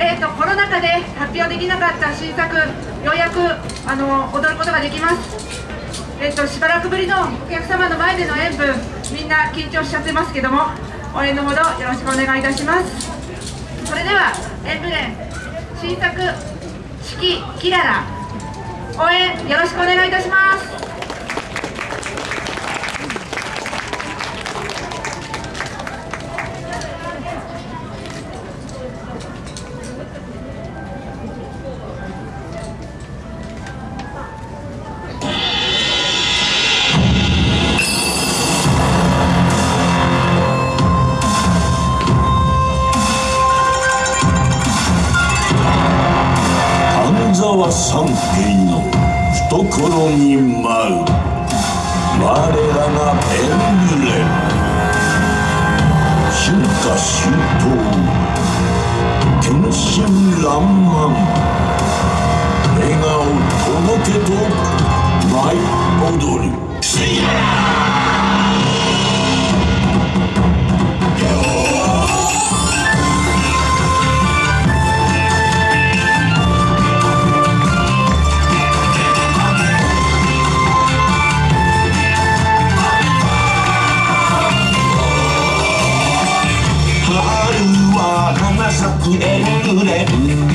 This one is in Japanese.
えーと、コロナ禍で発表できなかった新作ようやくあの踊ることができます、えーと、しばらくぶりのお客様の前での演舞みんな緊張しちゃってますけども応援のほどよろしくお願いいたします。それでは演舞連新作「四季キララ」応援よろしくお願いいたします。沢三平の懐に舞う。我らがペンブレ春夏秋冬天真爛漫。笑顔届けと舞い踊る。くれるれ花